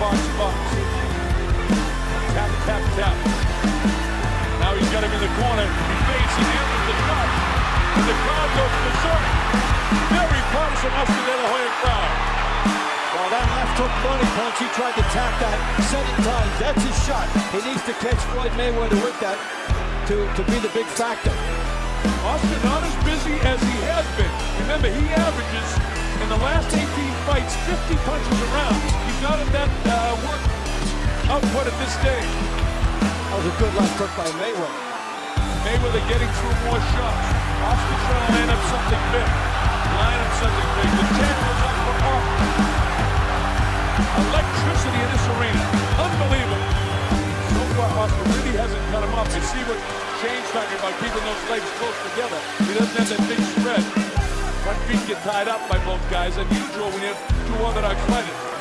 box, box. Tap, tap, tap. Now he's got him in the corner. He fakes, he answers the shot. And the crowd goes berserk. Very partisan La Hoya crowd. Well, that left hook money punch, he tried to tap that seven times. That's his shot. He needs to catch Floyd Mayweather with that to, to be the big factor. Oscar not as busy as he has been. Remember, he averages in the last 18 fights 50 punches around. Not at that uh, work output at this stage. That was a good left hook by Mayweather. Mayweather getting through more shots. Oscar trying to line up something big. Line up something big. The champ goes up for Oscar. Electricity in this arena. Unbelievable. So far, Oscar really hasn't cut him off. You see what Shane's talking about, keeping those legs close together. He doesn't have that big spread. Front feet get tied up by both guys. Unusual when you have two orthodox fighters.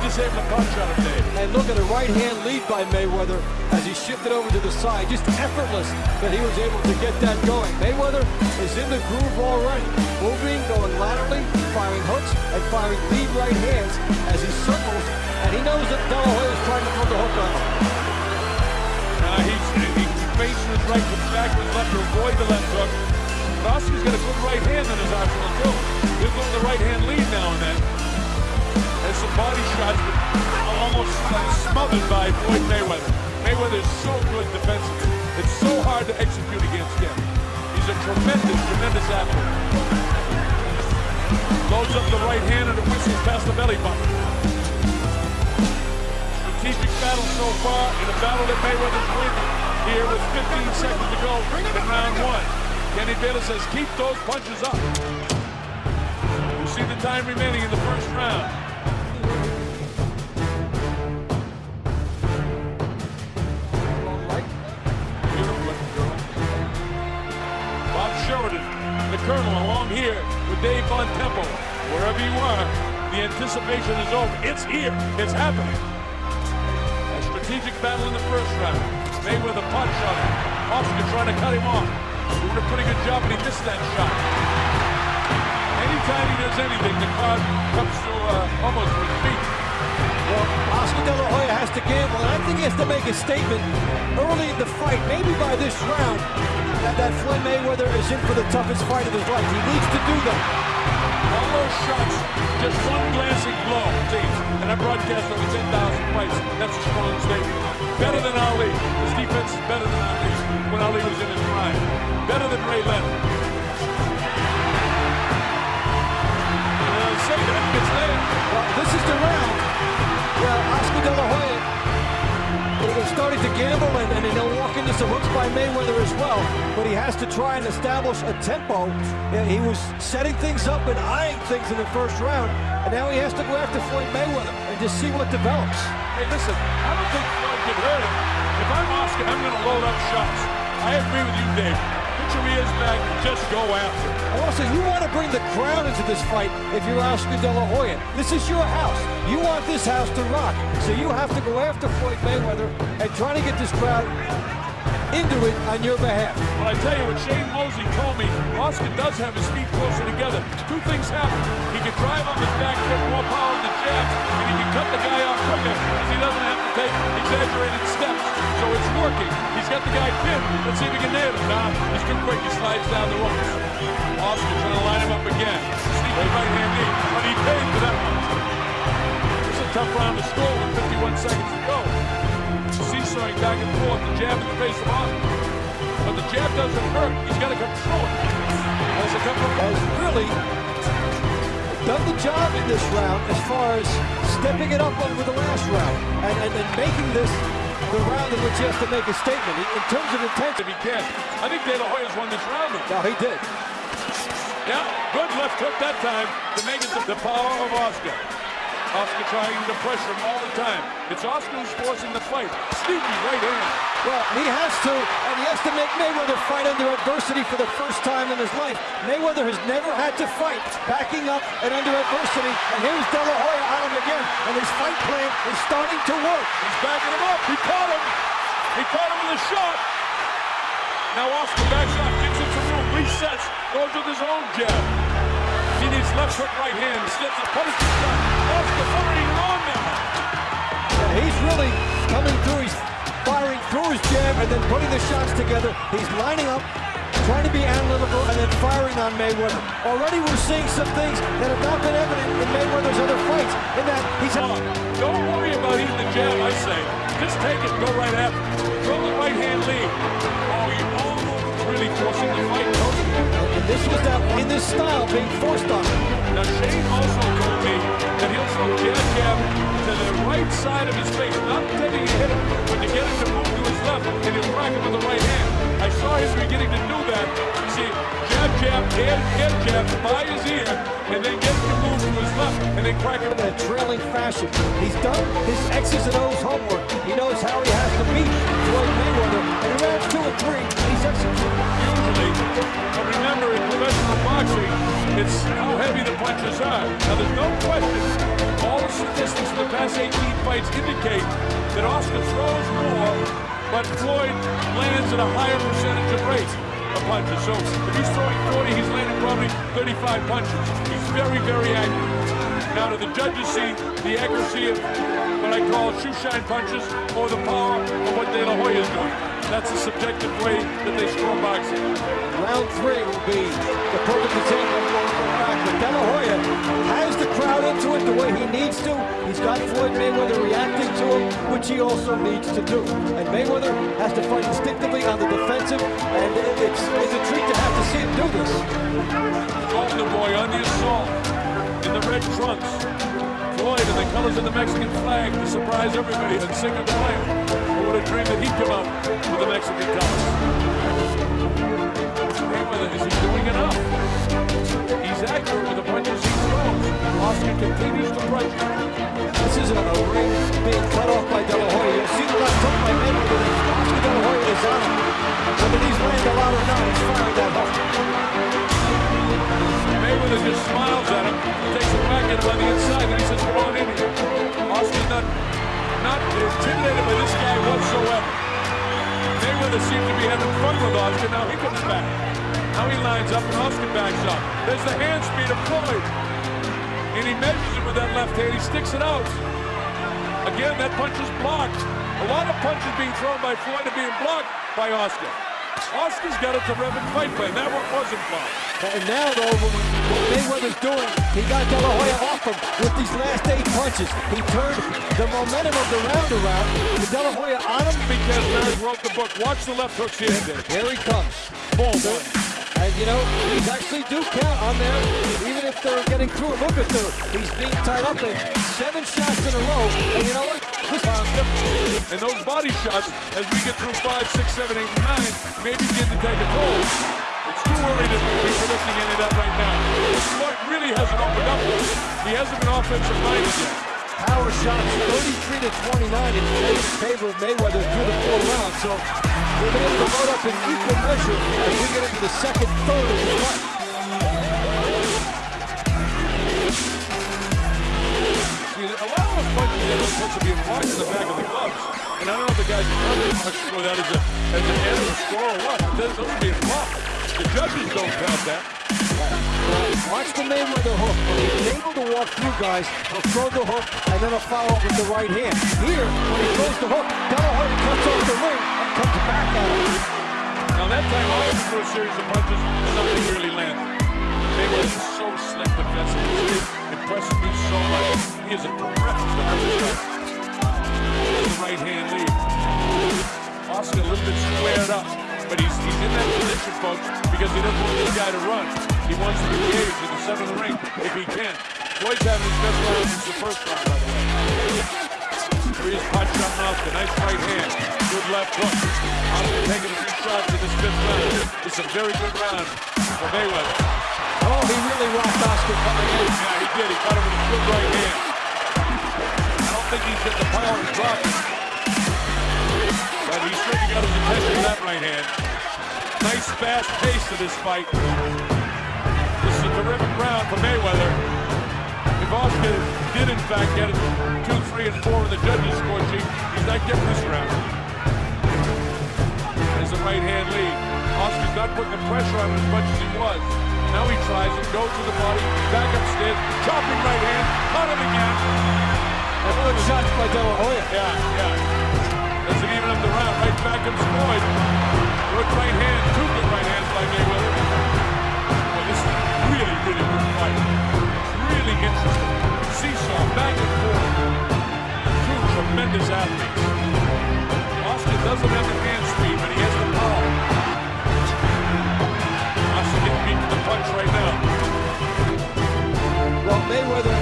Just able to punch on him, Dave. And look at a right hand lead by Mayweather as he shifted over to the side. Just effortless that he was able to get that going. Mayweather is in the groove already. Moving, going laterally, firing hooks, and firing lead right hands as he circles. And he knows that De La Hoya is trying to put the hook on him. Uh, he's, he's facing his right, comes back with his left to avoid the left hook. Oscar's got a good right hand in his arsenal, too. He'll go with the right hand lead now and then. There's some body shots, but almost uh, smothered by Floyd Mayweather. Mayweather is so good defensively. It's so hard to execute against him. He's a tremendous, tremendous athlete. Loads up the right hand and it whistles past the belly button. Strategic battle so far in a battle that Mayweather's winning here with 15 seconds to go in round one. Kenny Bayless says keep those punches up. You see the time remaining in the first round. Colonel, along here with Dave Von Temple. Wherever you are, the anticipation is over. It's here. It's happening. A strategic battle in the first round. Mayweather punch him. Oscar trying to cut him off. Doing a pretty good job, but he missed that shot. Anytime he does anything, the crowd comes to uh, almost his feet. Well, Oscar De La Hoya has to gamble, and I think he has to make a statement early in the fight, maybe by this round, that, that Floyd Mayweather is in for the toughest fight of his life. He needs to do that. All those shots, just one glancing blow, teams. And I broadcast over 10,000 fights. That's a strong statement. Better than Ali. His defense is better than Ali when Ali was in his prime. Better than Ray Leonard. Uh, say that gets there. Well, this is the round where Oscar De La Hoya is starting to gamble, and, and he'll walk into some hooks by Mayweather as well. But he has to try and establish a tempo. He was setting things up and eyeing things in the first round, and now he has to go after Floyd Mayweather and just see what develops. Hey, listen, I don't think Floyd can hurt him. If I'm Oscar, I'm going to load up shots. I agree with you, Dave. Ears back just go after it. Also, you want to bring the crowd into this fight if you're Oscar De La Hoya. This is your house. You want this house to rock. So you have to go after Floyd Mayweather and try to get this crowd into it on your behalf. Well, I tell you what Shane Mosley told me, Oscar does have his feet closer together. Two things happen. He can drive on his back foot, more power in the jabs, and he can cut the guy off quicker because he doesn't have to take exaggerated steps. So it's working. He's got the guy pinned. Let's see if he can nail him. Nah, he's too quick. He slides down the ropes. Oscar trying to line him up again. Sneaky right hand knee, but he paid for that one. It's a tough round to score with 51 seconds to go. Seesawing back and forth, the jab in the face of Oscar. But the jab doesn't hurt. He's got to control it. Has a couple of Has really done the job in this round as far as stepping it up over the last round and, and, and making this the round in which he has to make a statement in, terms of intensity. if he can. I think De La Hoya's won this round. Now he did. Yeah, good left hook that time to make it the power of Oscar. Oscar trying to pressure him all the time. It's Oscar who's forcing the fight. Sneaky right hand. Well, he has to, and he has to make Mayweather fight under adversity for the first time in his life. Mayweather has never had to fight backing up and under adversity, and here's De La Hoya on him again, and his fight plan is starting to work. He's backing him up. He caught him. He caught him with a shot. Now Oscar backs up, him some room, resets, goes with his own jab. Left hook, right hand, slips a punishing shot. Oscar firing on now. And he's really coming through. He's firing through his jab and then putting the shots together. He's lining up, trying to be analytical, and then firing on Mayweather. Already we're seeing some things that have not been evident in Mayweather's other fights, in that he's... Oh, don't worry about eating the jab, I say. Just take it, go right after. Throw the right hand lead. Oh, you almost really forcing the fight, Tony. And this was that in this style being forced on him. Now Shane also told me that he'll throw jab jab to the right side of his face, not intending to hit him, but to get him to move to his left, and he'll crack him with the right hand. I saw him beginning to do that. You see, jab jab, and jab jab by his ear, and then get him to move to his left, and then crack him. In a trailing fashion. He's done his X's and O's homework. He knows how he has to beat Floyd Mayweather. Two and three, he's executed. Usually, but remember in professional boxing, it's how heavy the punches are. Now there's no question, all the statistics for the past 18 fights indicate that Oscar throws more, but Floyd lands at a higher percentage of rate of punches. So if he's throwing 40, he's landing probably 35 punches. He's very, very accurate. Now, do the judges see the accuracy of what I call shoe shine punches or the power of what De La Hoya is doing? That's a subjective way that they score boxing. Round three will be the perfect example. But De La Hoya has the crowd into it the way he needs to. He's got Floyd Mayweather reacting to him, which he also needs to do. And Mayweather has to fight instinctively on the defensive, and it's, it's a treat to have to see him do this. Golden Boy on the assault in the red trunks. Floyd in the colors of the Mexican flag to surprise everybody and sing of the. Oh, Who would have dreamed that he'd come out with the Mexican colors? Is he doing enough? He's accurate with the punches he throws. Oscar continues to pressure. This is a, a ring being cut off by De La Hoya. You'll see the left hook by Mayweather. Mayweather to be having fun with Oscar. Now he comes back. Now he lines up and Oscar backs up. There's the hand speed of Floyd. And he measures it with that left hand. He sticks it out. Again, that punch is blocked. A lot of punches being thrown by Floyd are being blocked by Oscar. Oscar's got it to Revan fight plan. That one wasn't blocked. And now, though, what Mayweather's doing, he got De La Hoya off him with these last eight punches. He turned the momentum of the round around. With De La Hoya on him. Because Barrett wrote the book. Watch the left hooks here today. Here he comes. Boom. And, you know, these actually do count on there, even if they're getting through. Look at the, he's being tied up in seven shots in a row. And you know what? And those body shots, as we get through five, six, seven, eight, and nine, may begin to take a toll. It's too early to be predicting any of that right now. Floyd really hasn't opened up. He hasn't been offensive minded yet. power shots 33 to 29 in favor of Mayweather through the four rounds. So we're going to load up in equal measure as we get into the second third of the fight. See, a supposed to be in the back of the. And I don't know if the guys that as, a, score being blocked. The judges don't count that. Watch the Mayweather hook. He's able to walk through guys, he'll throw the hook and then he'll follow with the right hand. Here, when he throws the hook, De La Hoya off the ring and comes back at him. Now that time a series of punches, nothing really landed. Mayweather is so slick defensively. It impresses me so much. He is a The right hand lead. Oscar a little bit squared up, but he's he's in that position, folks, because he doesn't want this guy to run. He wants to engage in the the ring if he can. Floyd's having his best round since the first round, by the way. Here's punch on Oscar. Nice right hand. Good left hook. Oscar taking a few shots in this fifth round. It's a very good round for Mayweather. Oh, he really rocked Oscar coming in. Yeah, he did. He caught him with a good right hand. I don't think he's got the power to drop it. But he certainly got his attention with that right hand. Nice fast pace to this fight. This is a terrific round for Mayweather. If Oscar did in fact get it two, three, and four in the judges' score sheet, he's not getting this round. There's a right hand lead. Oscar's not putting the pressure on him as much as he was. Now he tries it, goes to the body, back upstairs, chopping right hand, caught him again. And good shots by De La Hoya. Yeah, yeah. Doesn't even up the round. Right back comes Floyd. Good right hand, two good right hands by Mayweather. Boy, this is a really, really good fight. Really interesting. Seesaw, back and forth. Two tremendous athletes. Oscar doesn't have the Mayweather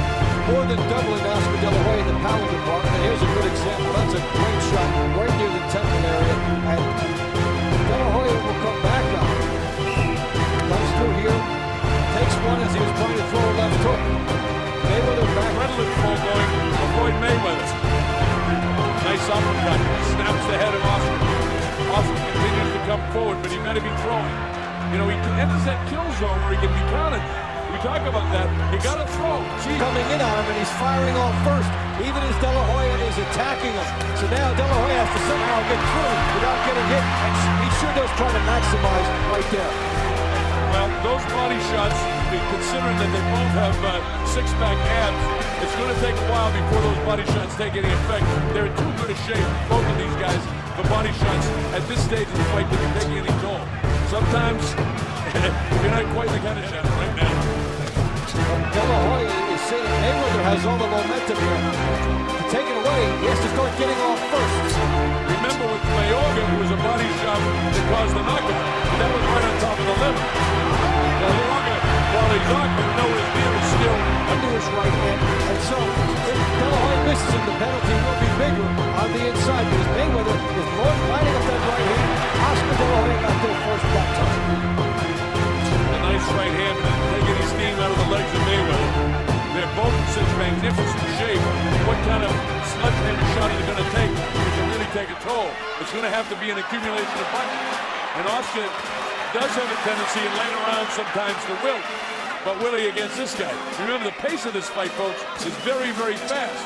more than doubling Oscar De La Hoya in the power department. And here's a good example. That's a great shot right near the temple area. And De La Hoya will come back up. Comes through here. Takes one as he was trying to throw a left hook. Mayweather back. Adrenaline flow going to avoid Mayweather. Nice uppercut. Snaps the head of Oscar. Oscar continues to come forward, but he better be throwing. You know, he enters that kill zone where he can be counted. We talk about that. You got to throw. Gee, coming in on him, and he's firing off first, even as De La Hoya is attacking him. So now De La Hoya has to somehow get through without getting hit. And he sure does try to maximize right there. Well, those body shots, considering that they both have uh, six-pack abs, it's going to take a while before those body shots take any effect. They're in too good a shape, both of these guys, for body shots at this stage of the fight to be taking any toll. Sometimes you're not quite the kind of shot right now. De La Hoya is saying Mayweather has all the momentum here. To take it away, he has to start getting off first. Remember with Mayorga, who was a body shot that caused the knockout, that was right on top of the liver. Mayorga, while he's up, you know his knee is still Into his right hand. And so, if De La Hoya misses him, the penalty will be bigger on the inside. Because Mayweather magnificent shape. What kind of sledgehammer shot is it going to take to really take a toll? It's going to have to be an accumulation of punches. And Oscar does have a tendency in later rounds sometimes to wilt. But will he against this guy? Remember, the pace of this fight, folks, is very, very fast.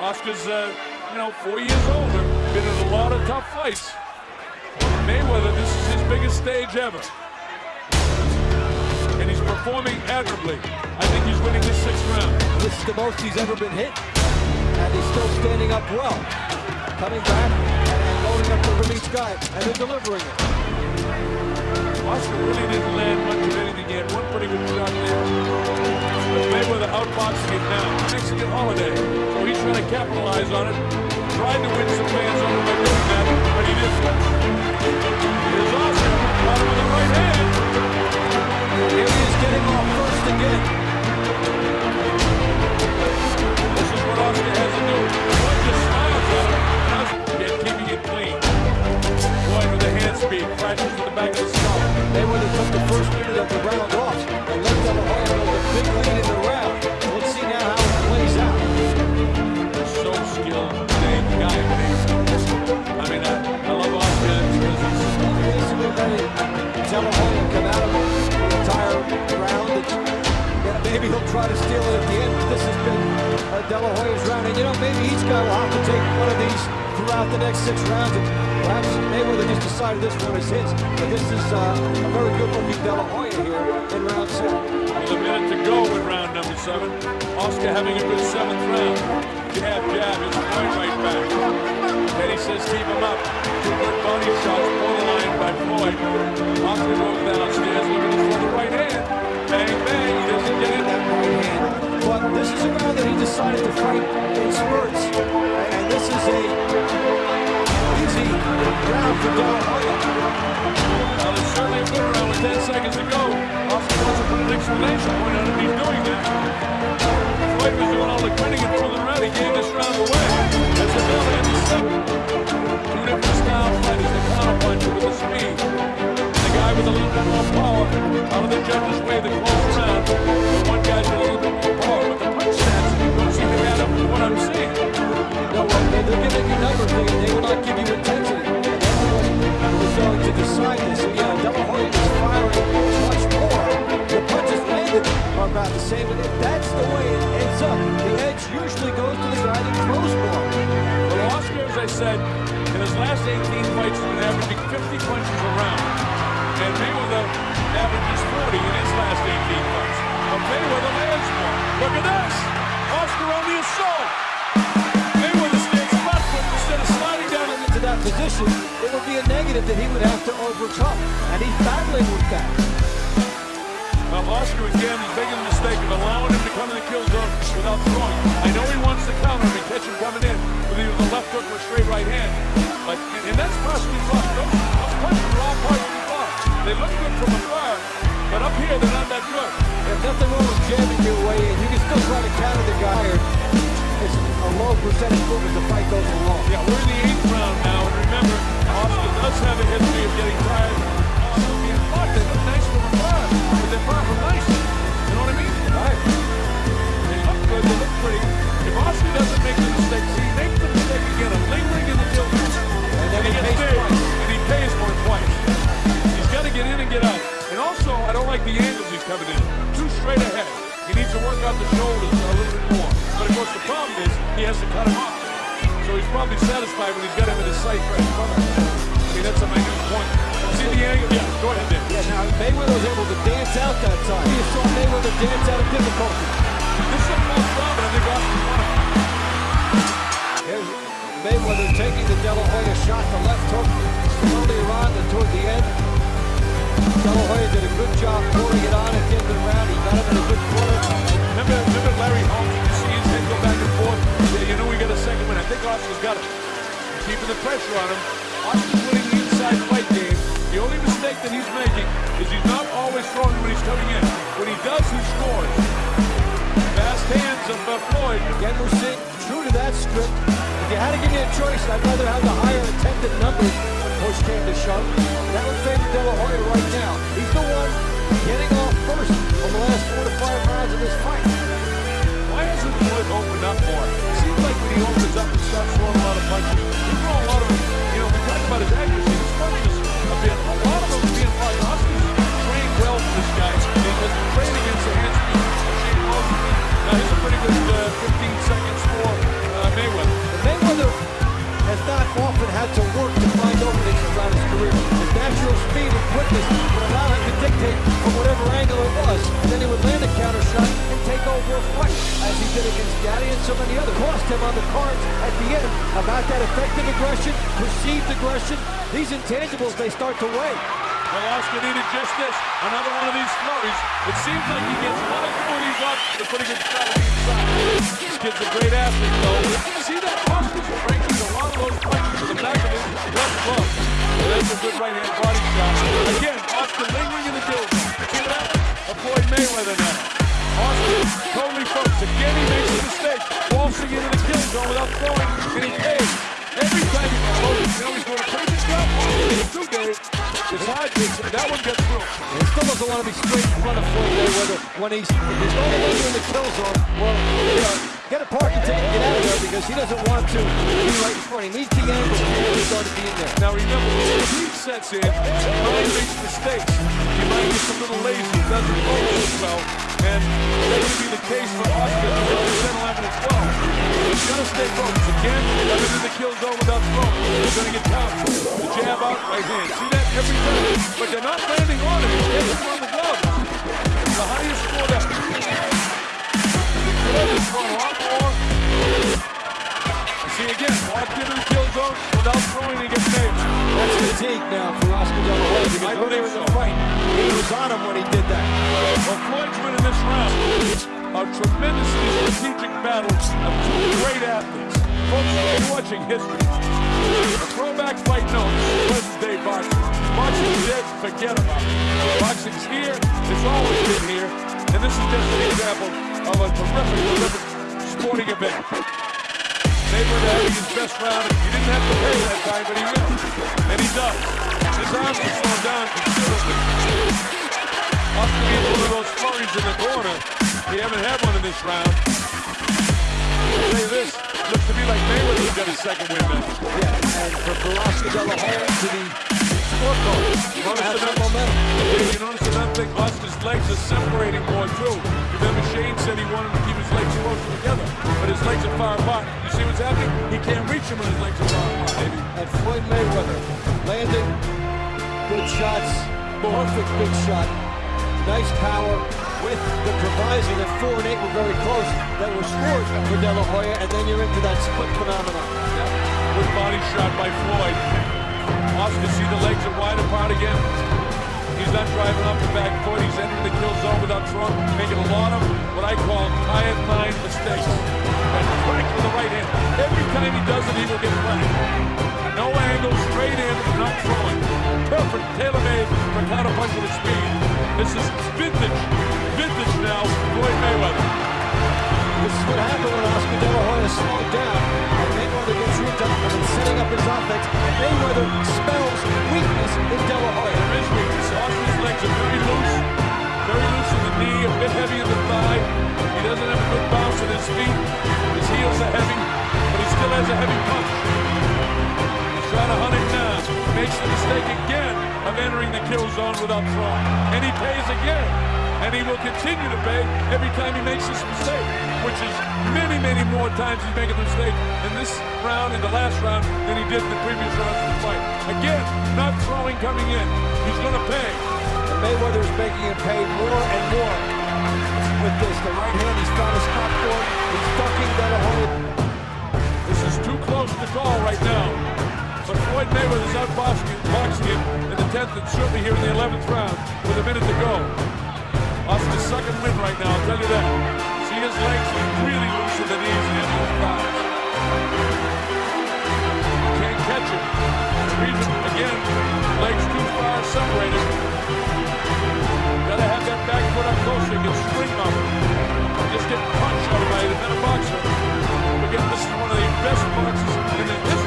Oscar's, uh, you know, four years older, been in a lot of tough fights. Mayweather, this is his biggest stage ever performing admirably. I think he's winning this sixth round. This is the most he's ever been hit. And he's still standing up well. Coming back and loading up the release guy. And then delivering it. Oscar really didn't land much of anything yet. One pretty good shot there. But Mayweather outboxing it now. Mexican holiday. So he's trying to capitalize on it. Tried to win some fans over by doing that, but he didn't. Here's Oscar. Him with the right hand. Here he is getting off first again. This is what has to do. Boy just smiles keeping it clean. Boy with hand speed. Crashes to the back of the skull. Mayweather took the first of the round off and Hoya with a big lead in the round. Let's see now how it plays out. so skilled, I mean, I, love because he's come out of the maybe he'll try to steal it at the end. This has been uh, De La Hoya's round. And you know, maybe each guy will have to take one of these throughout the next six rounds. And perhaps Mayweather just decided this one is his. But this is uh, a very good-looking De La Hoya here in round seven. with a minute to go in round number seven. Oscar having a good seventh round. Jab, jab, his point right back. Teddy says keep him up. Two good body shots, borderline by Floyd. Oscar goes downstairs looking for the right hand. Bang, bang, this is a round that he decided to fight in spurts. And this is a easy round for La Hoya. Well, it's certainly a round with 10 seconds to go. Wants to put an exclamation point on it. He's doing that. Floyd was doing all the grinning and pulling around. He gave this round away. That's the bell end of seven. Two different style fighters. The counterpuncher with the speed. The guy with a little bit more power. Out of the judge's way, the close give you numbers, they, they will not give you attention. Everyone was going to decide this. And yeah, De La Hoya is firing much more. The punches landed are about the same, and if that's the way it ends up, the edge usually goes to the guy that throws more. But Oscar, as I said, in his last 18 fights, he's been averaging 50 punches a round. And Mayweather averages 40 in his last 18 fights. But Mayweather lands more. Look at this! Would be a negative that he would have to overcome. And he's battling with that. Well, Oscar again is making the mistake of allowing him to come in the kill zone without throwing. I know he wants to counter and catch him coming in with either the left hook or straight right hand. But and that's possibly blocked. Those, those punches are all partially blocked. They look good from afar, but up here they're not that good. There's nothing wrong with jamming your way in. You can still try to counter the guy. It's a low percentage move as the fight goes along. Yeah, we're in the eighth round now, remember, Oscar does have a history of getting tired. Nice but they're nice. You know what I mean? Right. They look good. They look pretty. If Oscar doesn't make the Keeping the pressure on him. Oscar's winning the inside fight game. The only mistake that he's making is he's not always throwing when he's coming in. When he does, he scores. Fast hands of uh, Floyd. Again, we're seeing true to that script. If you had to give me a choice, I'd rather have the higher attempted numbers when push came to shove. That would favor De La Hoya right now. He's the one getting off first on the last four to five rounds of this fight. Why hasn't Floyd opened up more? He opens up and starts throwing a lot of punches, he's throwing a lot of, you know, we talked about his accuracy. His punches have been, a lot of them being blocked. Oscar's trained well for this guy. He has trained against the hand speed of Shane Wilson. Now, he's a pretty good uh, 15 seconds for uh, Mayweather. But Mayweather has not often had to work to find openings around. His him on the cards at the end about that effective aggression, perceived aggression. These intangibles, they start to weigh. Well, Oscar needed just this. Another one of these flurries. It seems like he gets one of these up to put a good shot on the inside. This kid's a great athlete, though. See that Oscar's breaking a lot of those punches to the back of his left glove. And that's a good right-hand body shot. Again, Oscar lingering in the zone. See that? A Floyd Mayweather now. Oscar totally focused. Again, he makes a mistake. Waltzing into the kill zone without throwing, and he pays. Every time he throws, you know he's doing a pretty good job. Two days. It's hard to, that one gets. He still doesn't want to be straight in front of Floyd Mayweather when he's, he's no longer in the kill zone. Well, you know, get a parking ticket and get out of there because he doesn't want to be right in front. He needs the angle before he started being there. Now remember, when heat sets in, mind makes mistakes. Your mind gets a little lazy, doesn't focus oh, as well. And that could be the case for Oscar in 10, 11, and 12. He's got to stay focused. Again, in the kill zone without throwing. He's going to get counted. The jab out, right hand. See that every time. But they're not landing on him. He's getting him on the glove. The highest score that. Glove is throwing a lot more. See again, walked into the kill zone without throwing and gets made. That's fatigue now for Oscar De La Hoya because I earlier believe in the so. fight, he was on him when he did that. Well, Floyd's winning this round. A tremendously strategic battle of two great athletes. Folks, you're watching history. Having round. He didn't have to pay that time, but he will. And he does. His arms have slowed down considerably. Oscar gets one of those flurries in the corner. We haven't had one in this round. I'll say this, looks to me like Mayweather's got his second win now. Yeah, and for, for Oscar De La to be scorecard. Notice Has that- momentum. Yeah, you notice another thing, Oscar's legs are separating more too. Remember Shane said he wanted shots, perfect big shot, nice power with the proviso that four and eight were very close. That was scored for De La Hoya, and then you're into that split phenomenon. Good body shot by Floyd. Oscar, see the legs are wide apart again. He's not driving up the back foot. He's entering the kill zone without trunk, making a lot of what I call tired mind mistakes. And crack with the right hand. Every time he does it, he will get cracked. No angle, straight in, not throwing. Perfect, tailor-made for counterpunch with speed. This is vintage, vintage now, Floyd Mayweather. This is what happened when Oscar De La Hoya slowed down. And Mayweather gets ripped up and setting up his offense. And Mayweather spells weakness in De La Hoya. There is weakness. Oscar's legs are very loose, very loose in the knee, a bit heavy in the thigh. He doesn't have a good bounce in his feet. His heels are heavy, but he still has a heavy punch. He's trying to hunt him down. Makes the mistake again of entering the kill zone without throwing. And he pays again. And he will continue to pay every time he makes this mistake, which is many, many more times he's making a mistake in this round, in the last round, than he did in the previous rounds of the fight. Again, not throwing coming in. He's going to pay. And Mayweather is making him pay more and more with this. The right hand, he's found a spot for it. He's ducking Hoya. This is too close to call right now. Floyd Mayweather is out boxing, boxing in the 10th and certainly here in the 11th round with a minute to go. Sucking wind right now, I'll tell you that. See his legs really his thighs. Can't catch him. Again, legs too far separated. Gotta have that back foot up close so you can spring up. Just get punched out by another boxer. Again, this is one of the best boxers in the history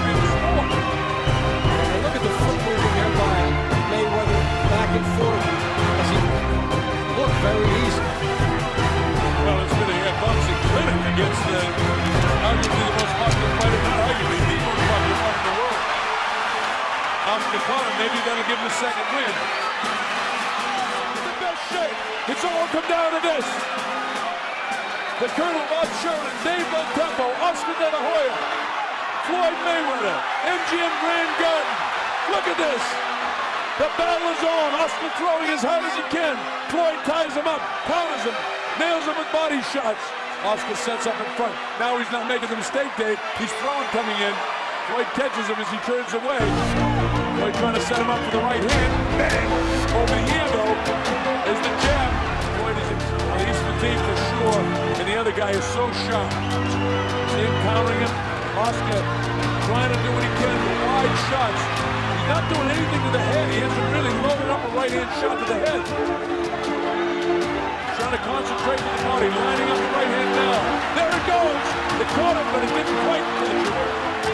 against the, arguably the most popular fighter, not arguably the most popular fighter in the world. Oscar maybe that'll give him a second win. The best shape. It's all come down to this. The Colonel Bob Sheridan, Dave Tempo, Oscar De La Hoya, Floyd Mayweather, MGM Grand Garden. Look at this. The battle is on. Oscar throwing as hard as he can. Floyd ties him up, counters him, nails him with body shots. Oscar sets up in front. Now he's not making the mistake, Dave. He's throwing coming in. Floyd catches him as he turns away. Floyd trying to set him up for the right hand. Bang! Over here, though, is the jab. Floyd is well, he's fatigued for sure, and the other guy is so sharp. Him countering him. Oscar trying to do what he can with wide shots. He's not doing anything to the head. He hasn't really loaded up a right-hand shot to the head. To concentrate with the body, lining up the right hand now. There it goes. It caught him, but it didn't quite him.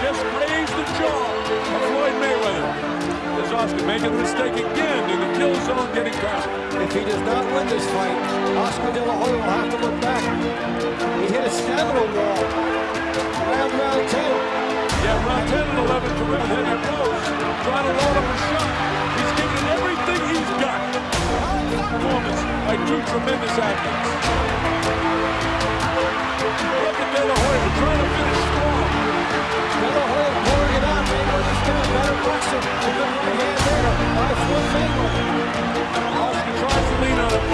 Just grazed the jaw of Floyd Mayweather. There's Oscar making a mistake again in the kill zone, getting caught. If he does not win this fight, Oscar De La Hoya will have to look back. He hit a stamina wall around round 10. Yeah, round 10 and 11 to round heavy blows. Trying to load up a shot. Everything he's got. Performance by two tremendous athletes. Look at De La Hoya trying to finish strong. De La Hoya pouring it out. Mayweather's got a better boxer with the right hand there by Floyd Mayweather. Oscar tries to lean on it.